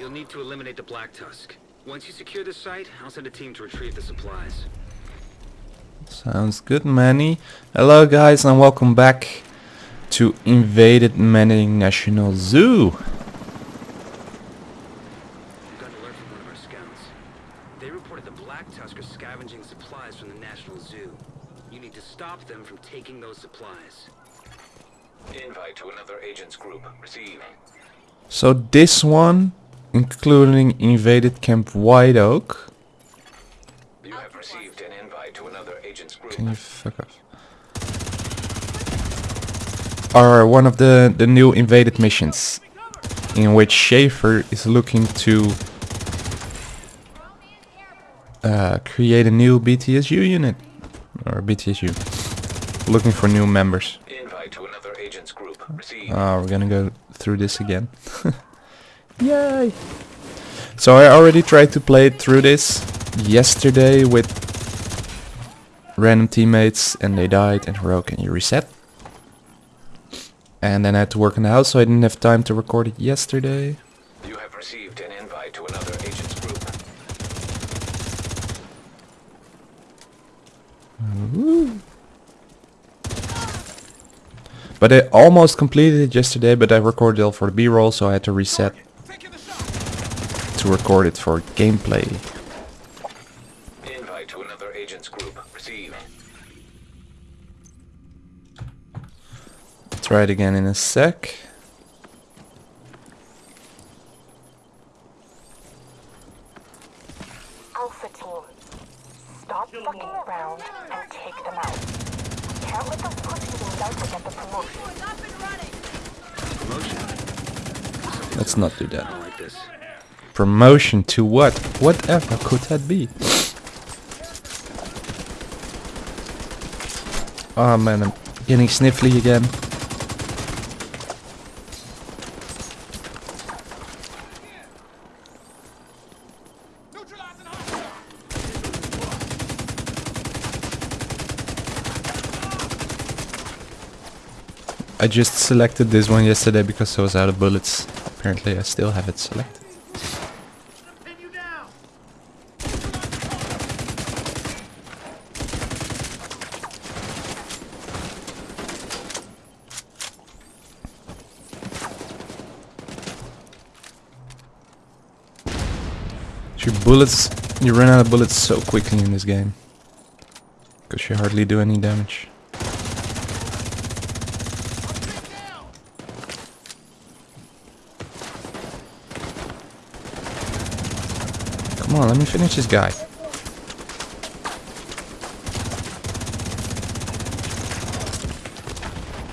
You'll need to eliminate the Black Tusk. Once you secure the site, I'll send a team to retrieve the supplies. Sounds good, Manny. Hello, guys, and welcome back to Invaded Manning National Zoo. Got an alert from one of our scouts. They reported the Black Tusk are scavenging supplies from the National Zoo. You need to stop them from taking those supplies. Invite to another agent's group. Receive. So this one, including Invaded Camp White Oak. You have received an invite to another agent's group. Can you fuck off? Are one of the, the new invaded missions in which Schaefer is looking to uh, create a new BTSU unit or BTSU looking for new members. Invite to another agent's group. Oh, we're gonna go through this again. Yay! So I already tried to play through this yesterday with random teammates and they died and Hero, can you reset? And then I had to work on the house so I didn't have time to record it yesterday. You have received an invite to another agent's group. But I almost completed it yesterday but I recorded it for the b-roll so I had to reset to record it for gameplay. Invite to another agent's group. Receive. Try it again in a sec. Alpha team, stop fucking around and take them out. We can't let those pussies in Delta get the promotion. Promotion? Let's not do I that. don't like this. Promotion to what? Whatever could that be? Oh man, I'm getting sniffly again. I just selected this one yesterday because I was out of bullets. Apparently I still have it selected. Your bullets, you run out of bullets so quickly in this game. Because you hardly do any damage. Come on, let me finish this guy.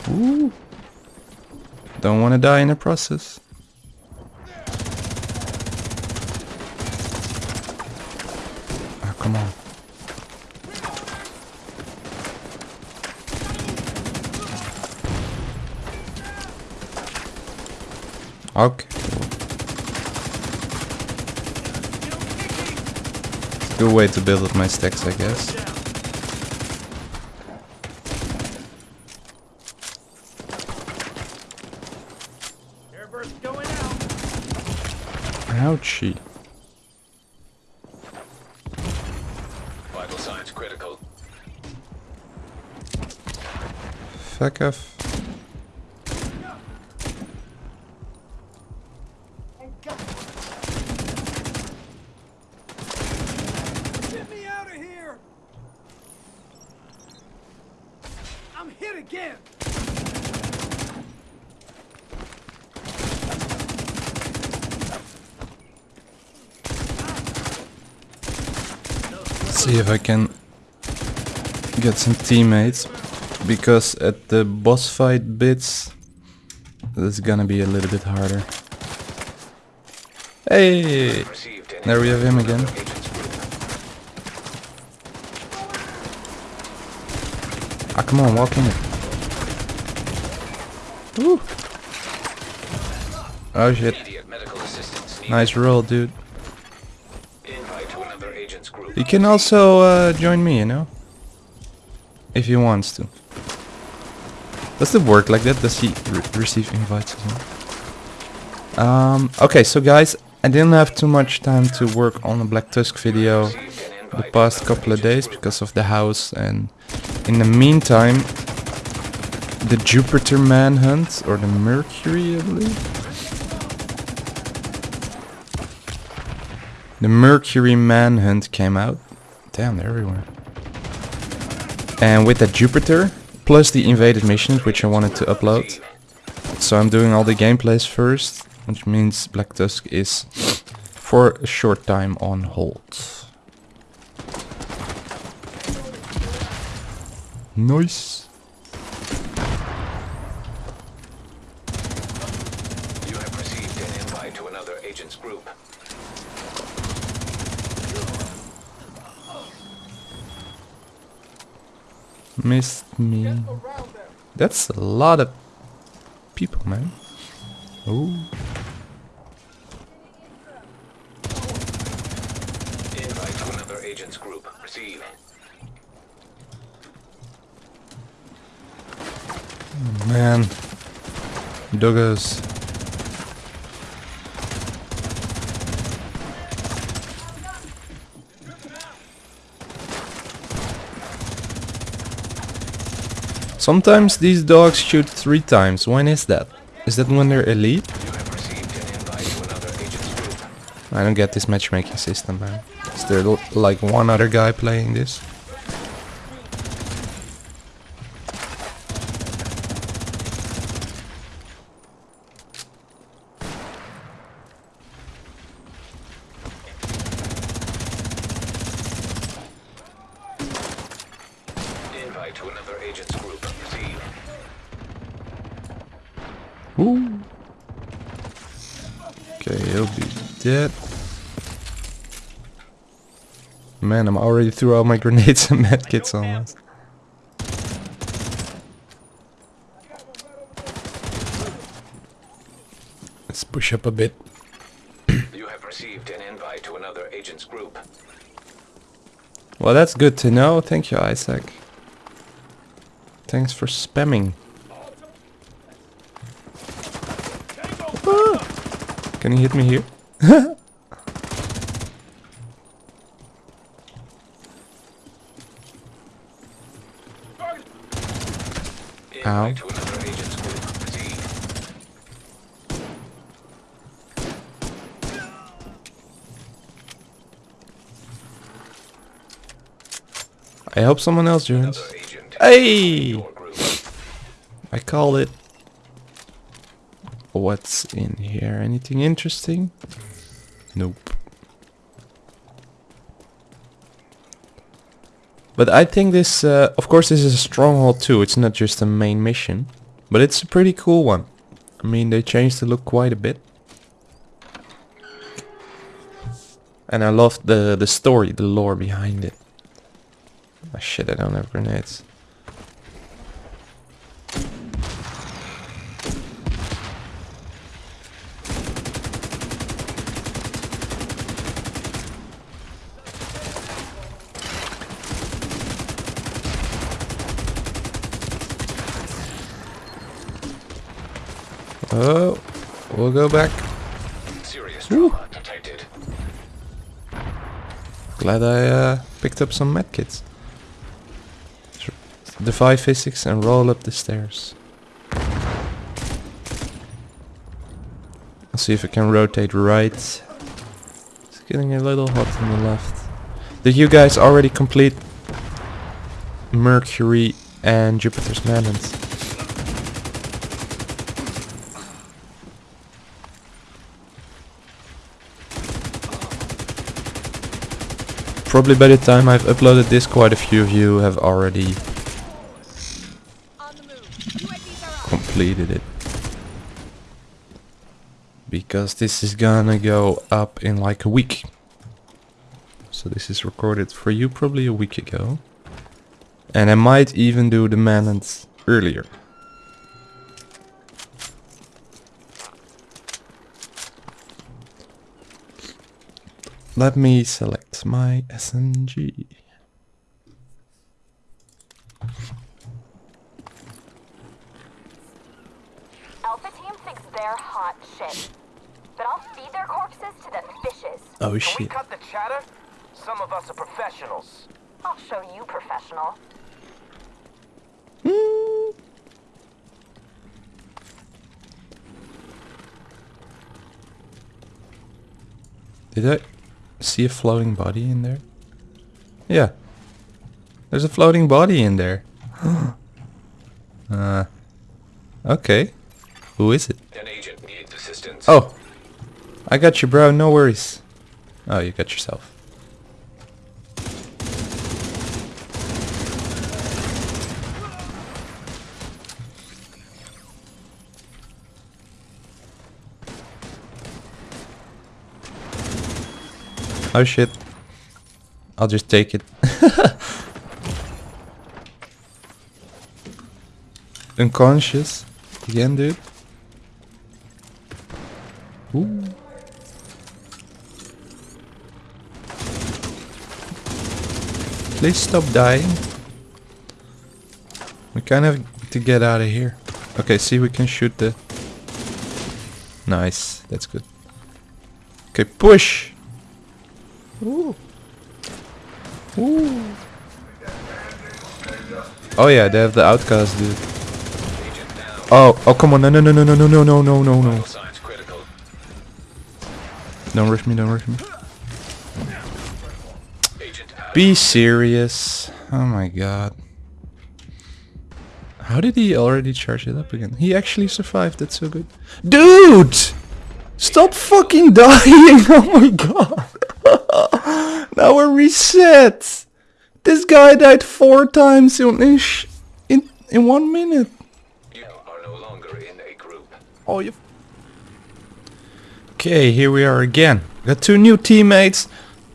Ooh. Don't want to die in the process. Oh, come on. Okay. Good way to build up my stacks, I guess. Ouchie. Vital signs critical. Fuck off. Get me out of here! I'm hit again! See if I can get some teammates. Because at the boss fight bits, is gonna be a little bit harder. Hey! There we have him again. Ah, come on, walk in it. Oh shit. Nice roll, dude. He can also uh, join me, you know? If he wants to. Does it work like that? Does he re receive invites as well? Um, okay, so guys, I didn't have too much time to work on the Black Tusk video the past couple of days because of the house and in the meantime the Jupiter manhunt or the Mercury I believe? The Mercury manhunt came out. Damn they're everywhere. And with the Jupiter plus the invaded missions which I wanted to upload. So I'm doing all the gameplays first which means Black Tusk is for a short time on hold. Nice. You have received an invite to another agent's group. Missed me. That's a lot of people, man. Oh. Invite to another agent's group. Receive. Man. Doggos. Sometimes these dogs shoot three times. When is that? Is that when they're elite? I don't get this matchmaking system, man. Is there like one other guy playing this? Invite to another agent's group. Receive. Ooh. Okay, he'll be dead. Man, I'm already through all my grenades and medkits almost. Let's push up a bit. You have received an invite to another agent's group. Well, that's good to know. Thank you, Isaac. Thanks for spamming. Can you hit me here? Ow. I hope someone else joins. Hey! I call it. What's in here? Anything interesting? Nope. But I think this, uh, of course this is a stronghold too, it's not just a main mission. But it's a pretty cool one. I mean, they changed the look quite a bit. And I love the, the story, the lore behind it. Ah shit, I don't have grenades. Oh, we'll go back. Serious trauma detected. Glad I uh, picked up some medkits. Defy physics and roll up the stairs. I'll see if I can rotate right. It's getting a little hot on the left. Did you guys already complete Mercury and Jupiter's Manhunt? Probably by the time I've uploaded this, quite a few of you have already completed it. Because this is gonna go up in like a week. So this is recorded for you probably a week ago. And I might even do the manhunt earlier. Let me select my SMG. Alpha team thinks they're hot shit. but I'll feed their corpses to the fishes. Oh Can we cut the chatter? Some of us are professionals. I'll show you professional. Mm. Did I see a floating body in there? Yeah. There's a floating body in there. uh, okay. Who is it? An agent needs assistance. Oh. I got you, bro. No worries. Oh, you got yourself. Oh shit. I'll just take it. Unconscious. Again, dude. Ooh. Please stop dying. We kind of to get out of here. Okay, see we can shoot the... Nice, that's good. Okay, push! Ooh. Ooh. Oh yeah, they have the outcast dude. Oh, oh come on, no no no no no no no no no no no. Don't rush me, don't rush me. Be serious. Oh my god. How did he already charge it up again? He actually survived, that's so good. Dude! Stop fucking dying! Oh my god! Now we're reset! This guy died four times in, in, in, one minute. You are no longer in a group. Oh, you. Okay, here we are again. Got two new teammates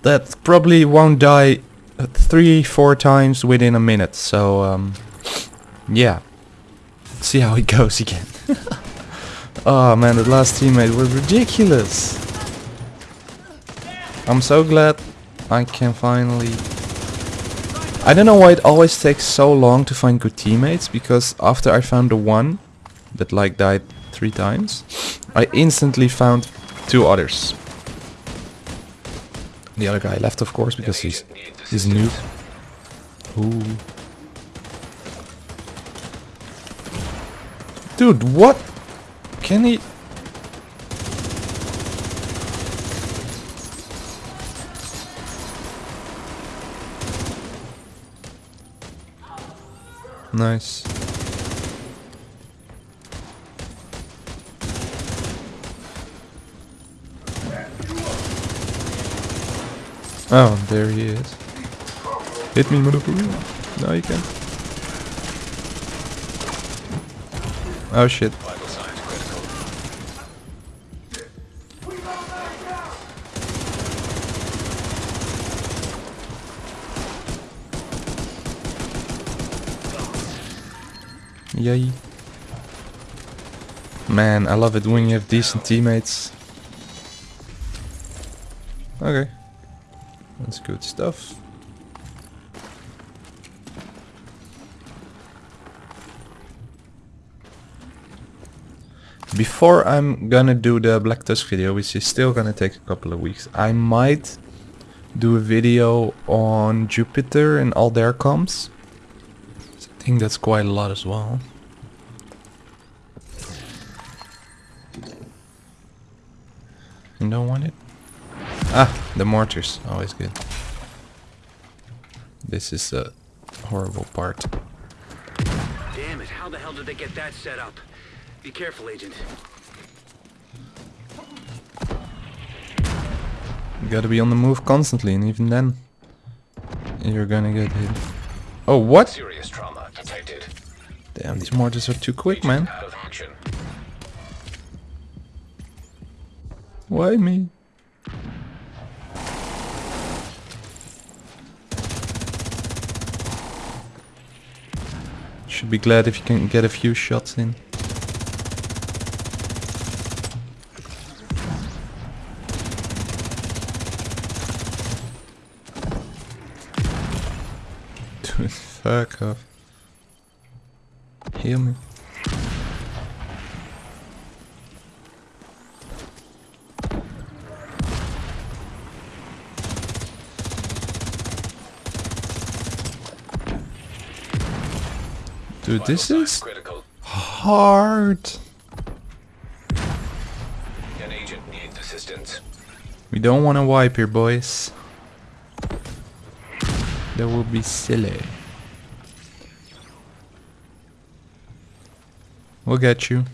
that probably won't die uh, three, four times within a minute. So, um, yeah. See how it goes again. oh man, the last teammate was ridiculous. I'm so glad I can finally. I don't know why it always takes so long to find good teammates because after I found the one that like died three times, I instantly found two others. The other guy left, of course, because he's he's noob. Ooh. Dude, what? Can he? Nice. Oh, there he is. Hit me, motherfucker. No, you can't. Oh shit. Yay. Man, I love it when you have decent teammates. Okay. That's good stuff. Before I'm gonna do the Black Tusk video, which is still gonna take a couple of weeks, I might do a video on Jupiter and all their comps. I think that's quite a lot as well. You don't want it? Ah, the mortars. Always good. This is a horrible part. Damn it, how the hell did they get that set up? Be careful, Agent. You gotta be on the move constantly, and even then, you're gonna get hit. Oh, what? Serious trauma detected. Damn, these mortars are too quick, man. Out of action. Why me? Should be glad if you can get a few shots in. Fuck off. Heal me. Dude, this is critical. hard. An agent needs assistance. We don't want to wipe here, boys. That would be silly. We'll get you.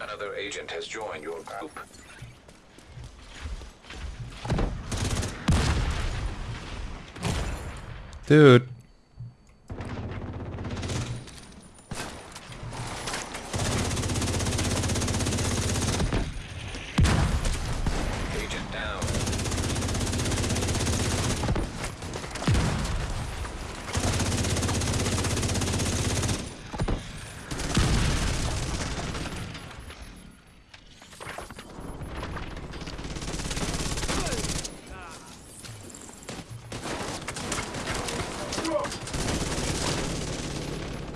Another agent has joined your group. Dude. Agent down.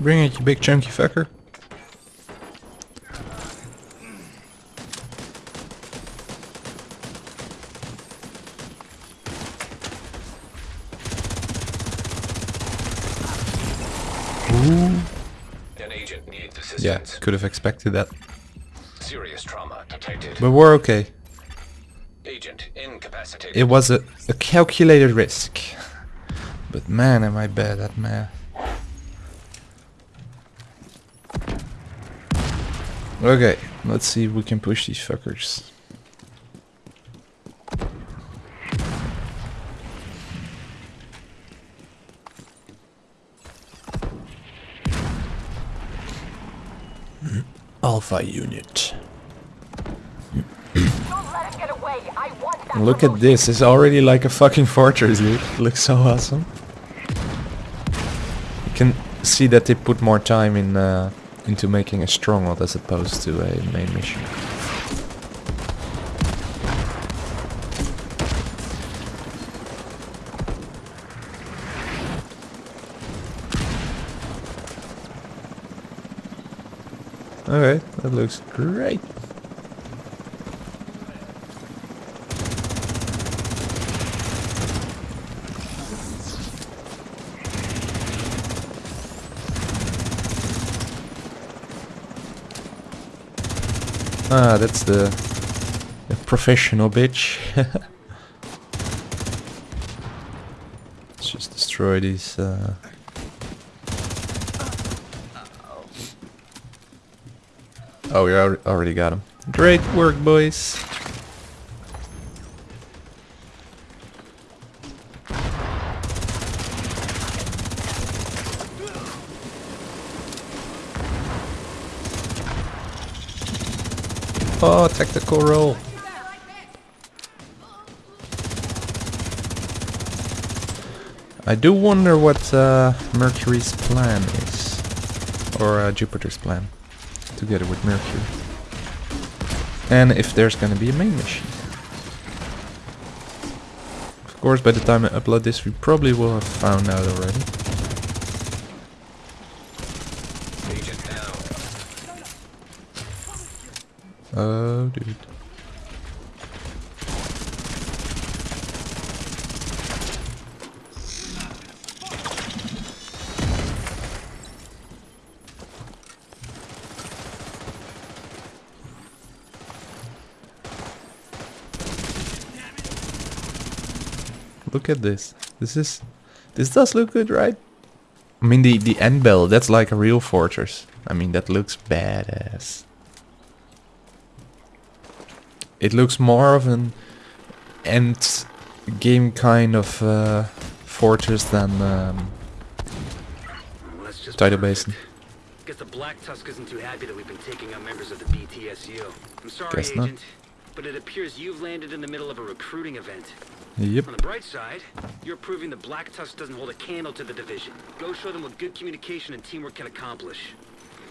Bring it, you big chunky fucker. Ooh. An agent Yeah, could have expected that. Serious trauma detected. But we're okay. Agent incapacitated. It was a, a calculated risk. But man, am I bad at math. Okay, let's see if we can push these fuckers. Alpha unit. Don't let him get away. I want that Look at this, it's already like a fucking fortress, dude. It looks so awesome. You can see that they put more time in uh, into making a stronghold as opposed to a main mission. Okay, that looks great. Ah, that's the, the professional bitch. Let's just destroy these. Uh... Oh, we already got him. Great work, boys. Oh, tactical roll. I do wonder what uh, Mercury's plan is. Or uh, Jupiter's plan. Together with Mercury. And if there's gonna be a main machine. Of course, by the time I upload this, we probably will have found out already. Agent down. Oh, dude. Look at this. This is this does look good, right? I mean the the end bell, that's like a real fortress. I mean that looks badass. It looks more of an end game kind of uh, fortress than um, Tidal. Basin. Guess the Black Tusk isn't too happy that we've been taking out members of the BTSU. I'm sorry, Guess not. But it appears you've landed in the middle of a recruiting event. Yep. On the bright side, you're proving the Black Tusk doesn't hold a candle to the division. Go show them what good communication and teamwork can accomplish.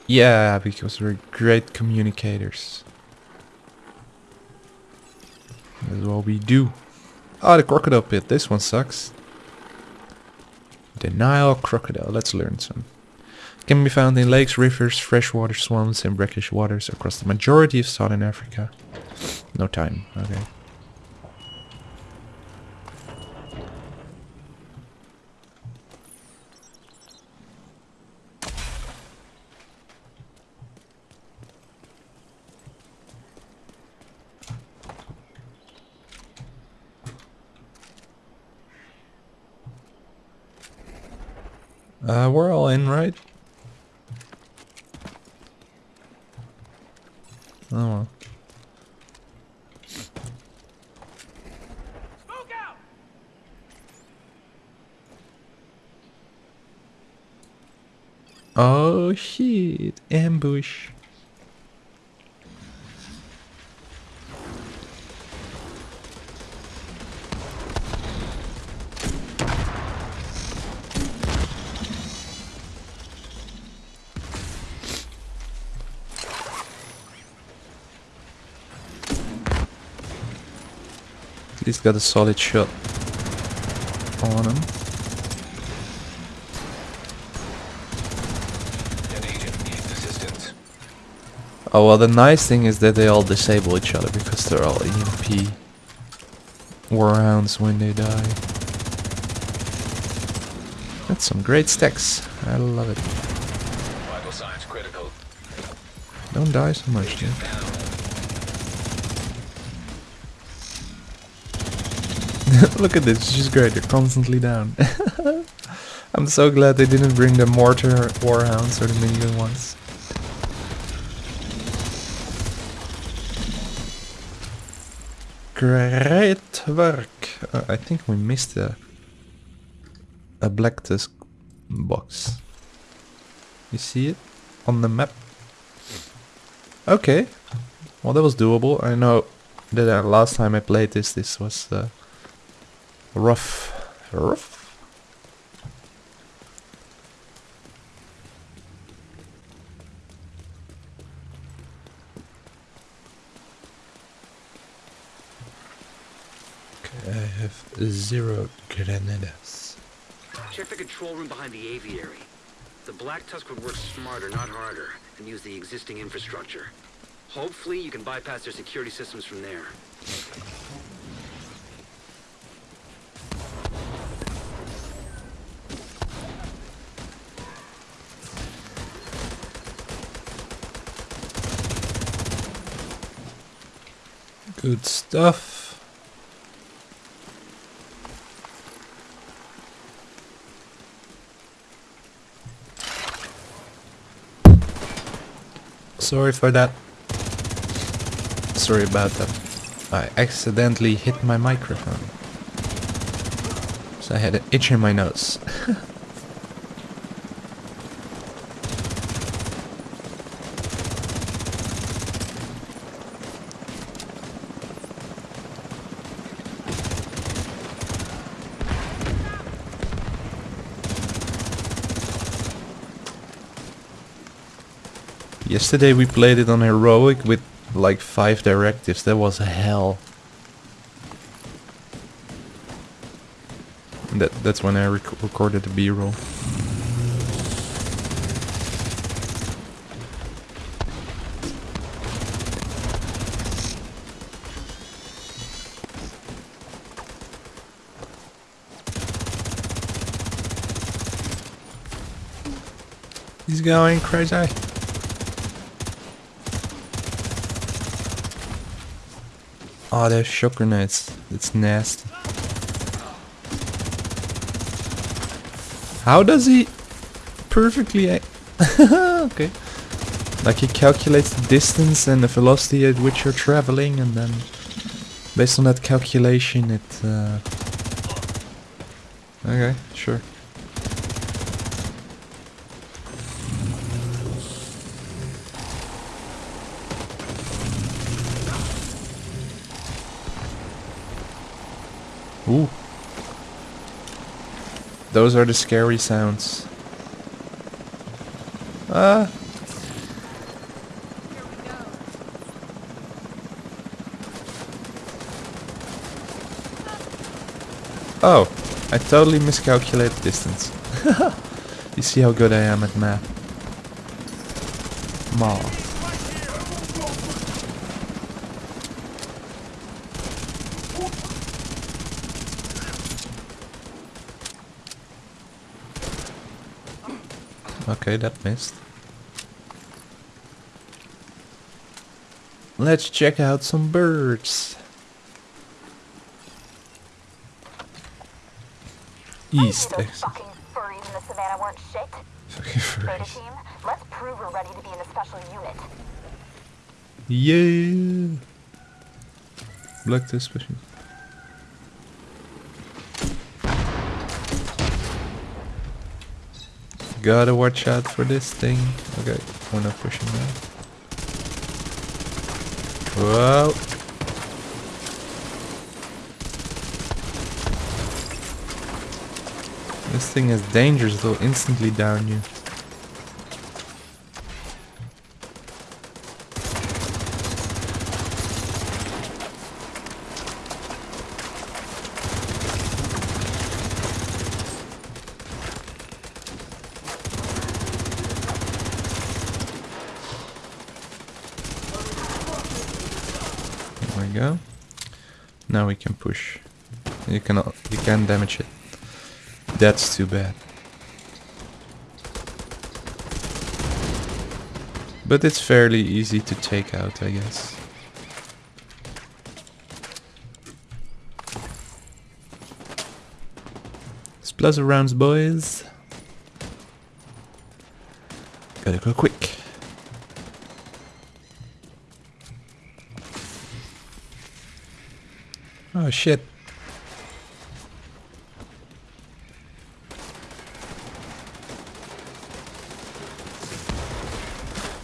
Yeah, because we're great communicators. That's what we do. Ah, the crocodile pit. This one sucks. The Nile crocodile. Let's learn some. Can be found in lakes, rivers, freshwater swamps, and brackish waters across the majority of southern Africa. No time. Okay. Uh, we're all in, right? Oh well. Oh shit, ambush. Least got a solid shot on him. An agent needs assistance. Oh well, the nice thing is that they all disable each other because they're all EMP warhounds when they die. That's some great stacks. I love it. Vital signs critical. Don't die so much, dude. Look at this, she's great, they're constantly down. I'm so glad they didn't bring the mortar warhounds or the minigun ones. Great work. Uh, I think we missed a a black tusk box. You see it on the map? Okay. Well, that was doable. I know that uh, last time I played this, this was uh, rough. Rough? Okay, I have zero granadas. Check the control room behind the aviary. The Black Tusk would work smarter, not harder, and use the existing infrastructure. Hopefully, you can bypass their security systems from there. Good stuff. Sorry for that. Sorry about that. I accidentally hit my microphone. So I had an itch in my nose. Yesterday we played it on heroic with like five directives. That was hell. That that's when I rec recorded the B-roll. He's going crazy. Oh, there's shock grenades. It's nasty. How does he perfectly... okay. Like he calculates the distance and the velocity at which you're traveling and then based on that calculation it... Uh... Okay, sure. Ooh. Those are the scary sounds. Ah. Oh, I totally miscalculated distance. you see how good I am at math. Math. Okay, that missed. Let's check out some birds. East. Those fucking furries in the savannah weren't shit. Fucking Beta team, let's prove we're ready to be in special unit. Yeah. Black Tusk special. Gotta watch out for this thing. Okay, we're not pushing now. Whoa. This thing is dangerous, it'll instantly down you. There we go. Now we can push. You can you can damage it. That's too bad. But it's fairly easy to take out, I guess. Splash rounds, boys. Gotta go quick. Oh shit.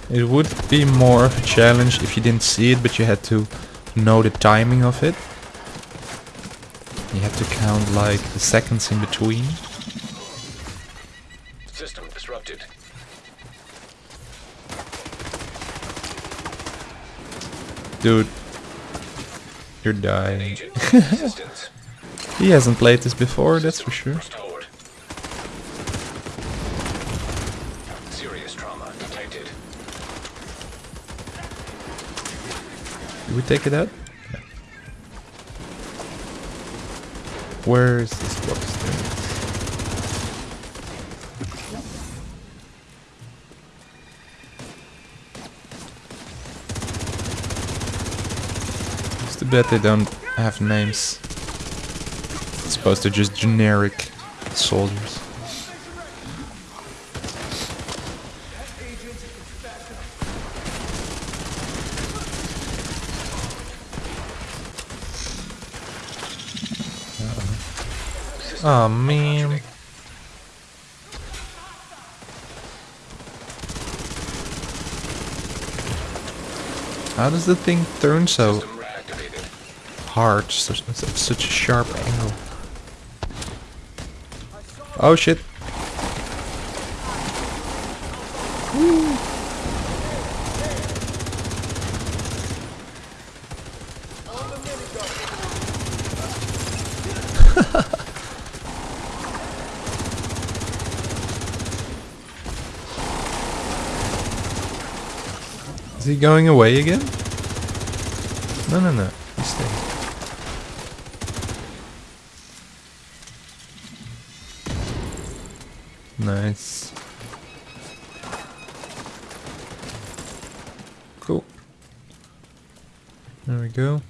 It would be more of a challenge if you didn't see it, but you had to know the timing of it. You have to count like the seconds in between. System disrupted. Dude, you're dying. He hasn't played this before, that's for sure. Restored. Serious trauma detected. Did we take it out? Where is this it is. It's too bad they don't have names. It's supposed to just generic soldiers. Oh man. How does the thing turn so Hard, such, such a sharp angle? Oh shit. Is he going away again? No, no, no. He's staying. Nice. Cool. There we go.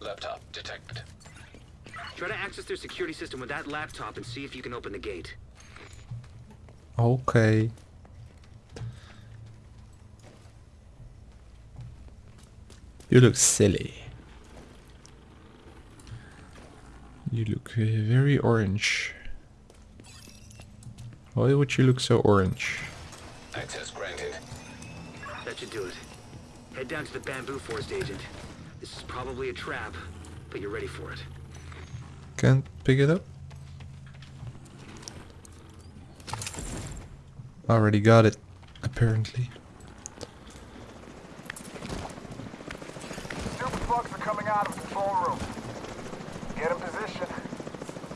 Laptop detected. Try to access their security system with that laptop and see if you can open the gate. Okay. You look silly. You look uh, very orange. Why would you look so orange? Access granted. That should do it. Head down to the bamboo forest agent. This is probably a trap, but you're ready for it. Can't pick it up? Already got it, apparently. Super bugs are coming out of the control room. Get in position.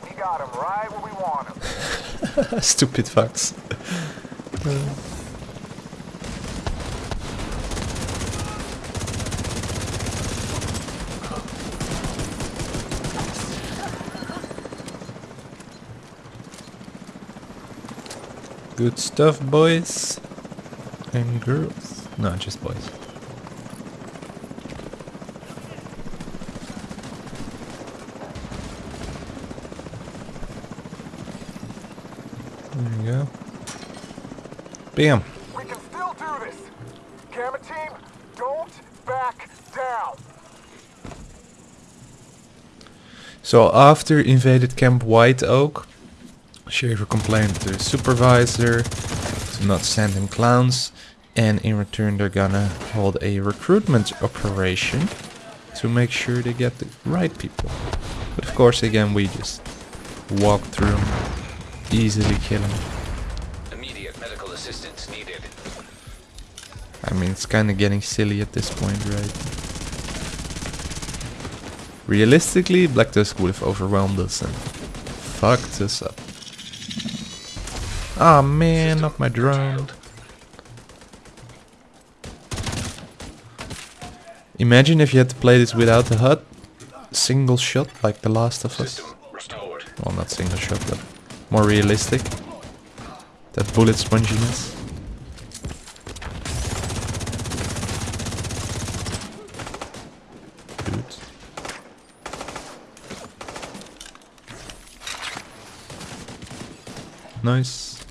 We got them right where we want them. Stupid fucks. Good stuff, boys and girls. No, just boys. There you go. Bam. We can still do this. Gamma team, don't back down. So after invaded Camp White Oak, Shaver complained to the supervisor to not send him clowns and in return they're gonna hold a recruitment operation to make sure they get the right people. But of course again we just walk through them, easily kill them. I mean it's kinda getting silly at this point, right? Realistically, Black Tusk would have overwhelmed us and fucked us up. Ah man, not my drone. Imagine if you had to play this without the HUD. Single shot like The Last of Us. Well, not single shot, but more realistic. That bullet sponginess. Good. Nice.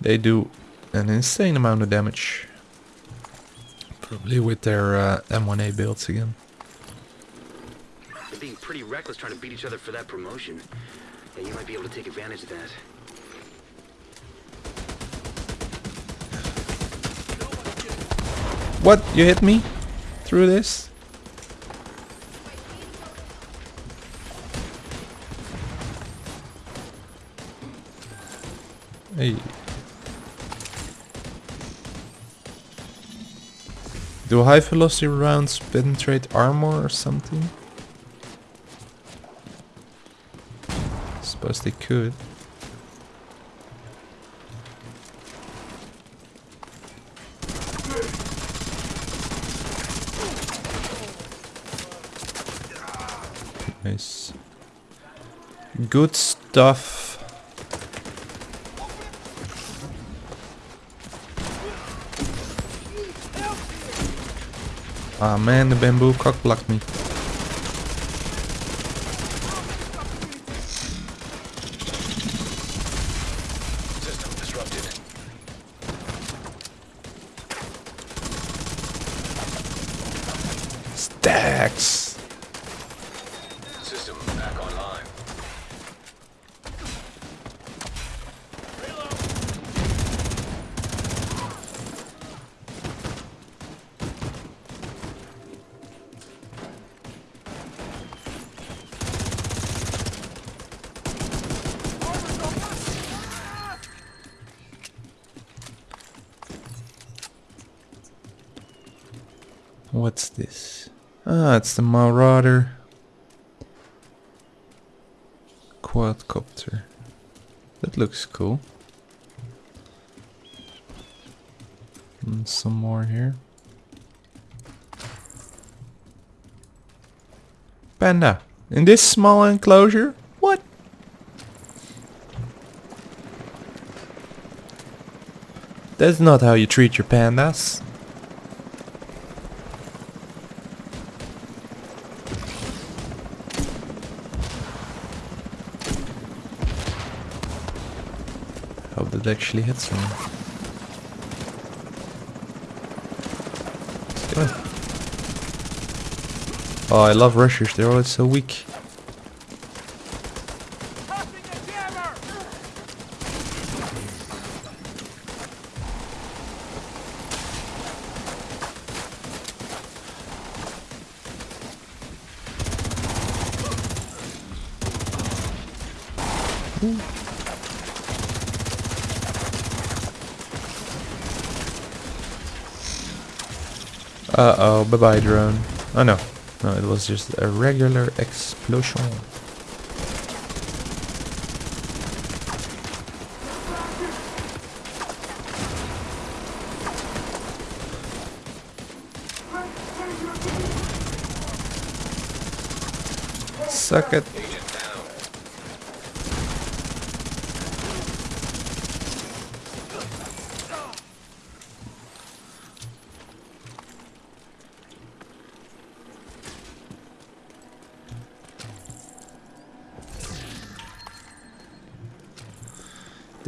They do an insane amount of damage. Probably with their uh, M1A builds again. They're being pretty reckless trying to beat each other for that promotion. Yeah, you might be able to take advantage of that. What? You hit me? Through this? Hey. Do high velocity rounds penetrate armor or something? Suppose they could. Nice. Good stuff. Ah man, the bamboo cock blocked me. It's the Marauder quadcopter. That looks cool. And some more here. Panda, in this small enclosure? What? That's not how you treat your pandas. Hope that actually hits go. Oh, I love rushers. They're always so weak. Uh oh, bye bye drone. Oh no, no, it was just a regular explosion. Suck it.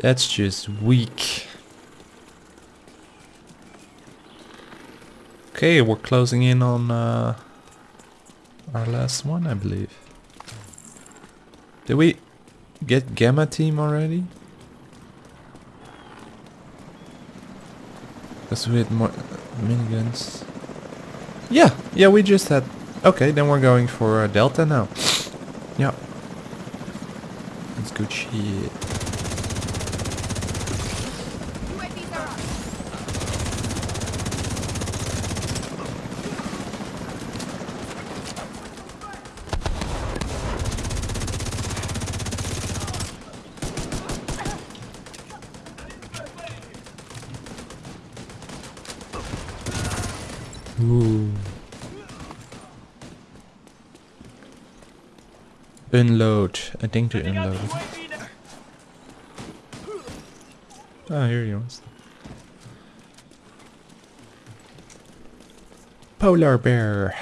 That's just weak. Okay, we're closing in on uh, our last one, I believe. Did we get Gamma Team already? Because we had more miniguns. Yeah, yeah, we just had... Okay, then we're going for uh, Delta now. yeah. That's good shit. UAVs are up. Ooh. Unload. I think to unload. Ah, here he are. Polar bear.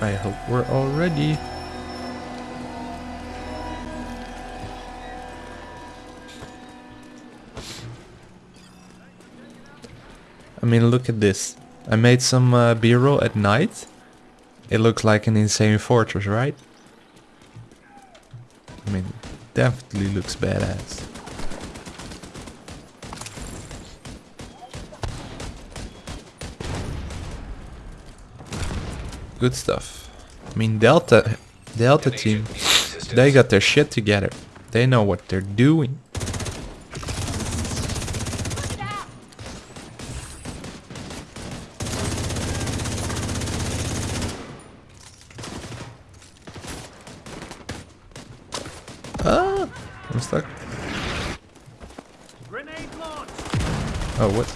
I hope we're all ready. I mean, look at this. I made some uh, B-roll at night. It looks like an insane fortress, right? I mean, definitely looks badass. Good stuff. I mean, Delta, Delta team, they got their shit together. They know what they're doing. Put it out. Ah, I'm stuck. Grenade launch. Oh, what?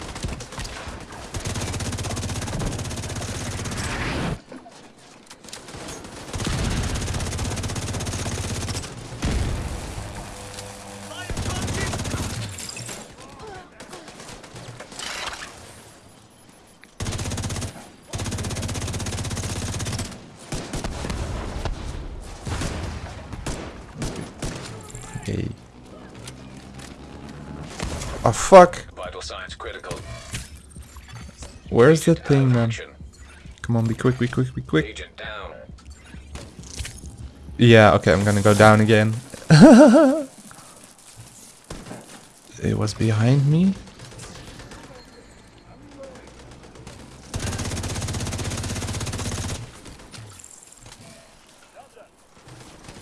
Fire contact. Okay. Oh fuck! Vital signs critical. Where's the thing, man? Come on, be quick, be quick, be quick. Yeah, okay, I'm gonna go down again. it was behind me.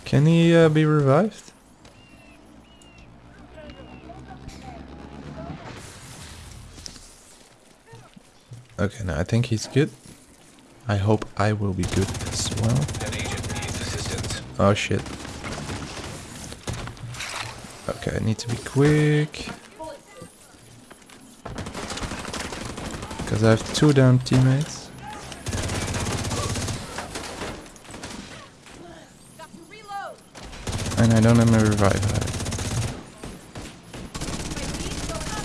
Can he uh, be revived? Okay, now I think he's good. I hope I will be good as well. An agent needs assistance. Oh shit. Okay, I need to be quick. Because I have two damn teammates. Got to reload. And I don't have my revive. either. UAVs going up.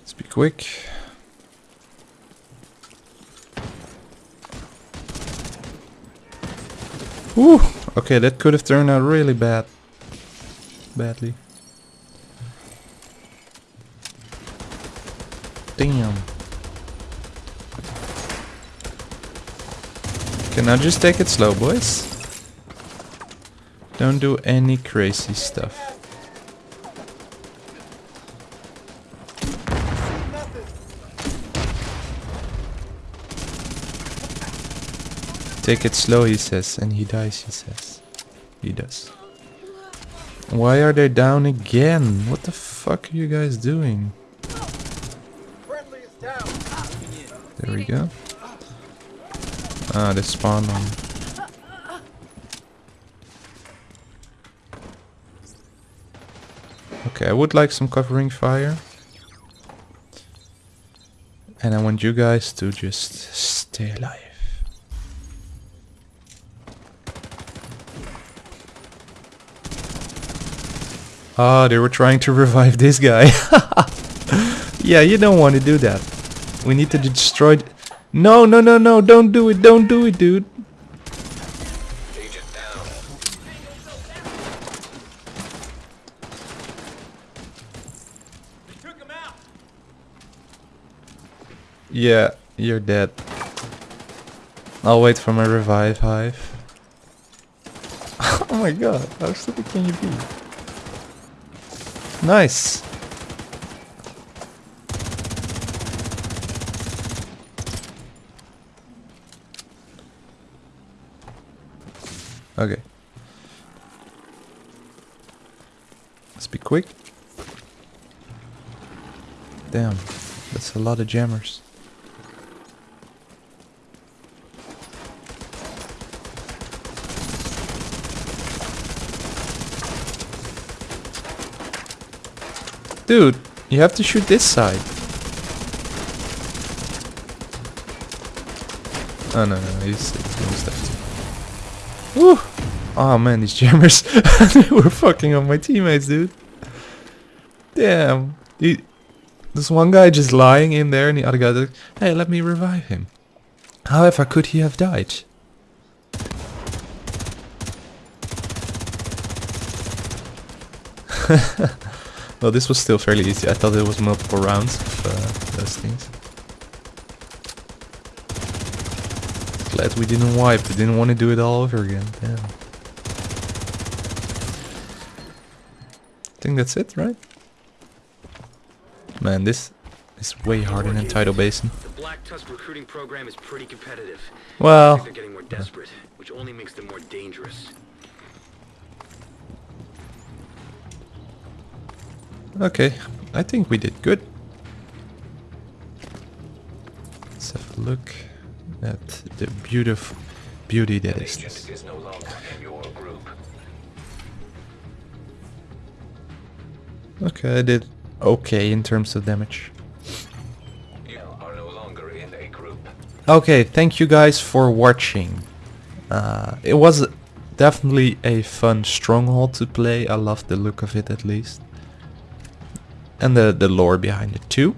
Let's be quick. Okay, that could have turned out really bad. Badly. Damn. Can I just take it slow, boys? Don't do any crazy stuff. Take it slow, he says, and he dies, he says. He does. Why are they down again? What the fuck are you guys doing? There we go. Ah, they spawned on. Okay, I would like some covering fire. And I want you guys to just stay alive. Ah, they were trying to revive this guy. yeah, you don't want to do that. We need to destroy... No, no, no, no, don't do it, don't do it, dude. Yeah, you're dead. I'll wait for my revive hive. oh my god, how stupid can you be? Nice. Okay. Let's be quick. Damn, that's a lot of jammers. Dude, you have to shoot this side. Oh no, no, he's, he's left. Woo! Oh man, these jammers, they were fucking on my teammates, dude. Damn. He, there's one guy just lying in there and the other guy like, hey, let me revive him. However could he have died? well, this was still fairly easy. I thought it was multiple rounds of uh, those things. Glad we didn't wipe. We didn't want to do it all over again. Damn. I think that's it, right? Man, this is way harder than Tidal Basin. The Black Tusk recruiting program is pretty competitive. I Well, they're getting more desperate, which only makes them more dangerous. Okay. I think we did good. Let's have a look at the beautiful beauty that is. Is agent this. is no longer in your group. Okay, I did okay in terms of damage. You are no longer in a group. Okay, thank you guys for watching. Uh, it was definitely a fun stronghold to play. I love the look of it at least. And the, the lore behind it too.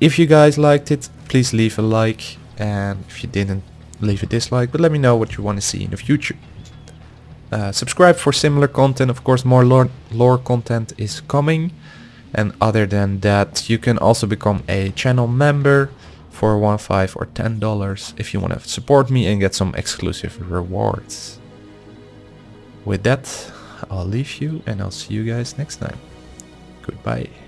If you guys liked it, please leave a like. And if you didn't, leave a dislike. But let me know what you want to see in the future. Uh, subscribe for similar content. Of course, more lore, lore content is coming. And other than that, you can also become a channel member for one, five, or ten dollars if you want to support me and get some exclusive rewards. With that, I'll leave you and I'll see you guys next time. Goodbye.